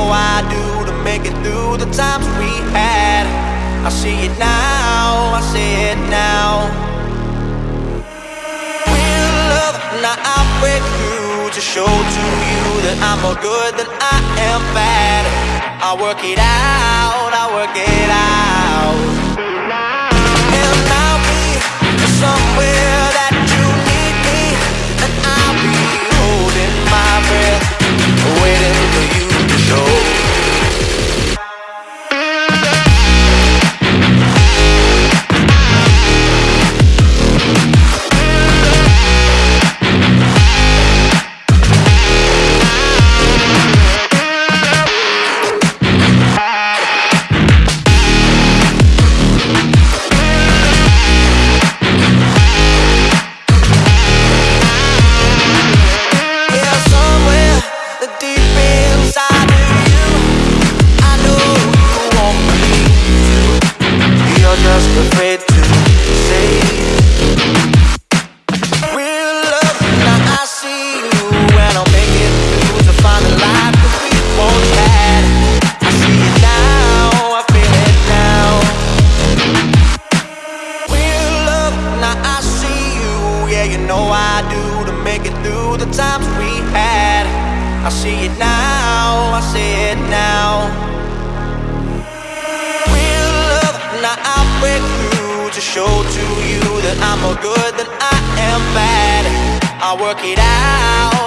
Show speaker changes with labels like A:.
A: know I do to make it through the times we had. I see it now, I see it now. Real love, now I break through to show to you that I'm more good than I am bad. I work it out, I work it out. Know I do to make it through the times we had. I see it now, I see it now. Real love, now I'll break through to show to you that I'm more good than I am bad. I'll work it out,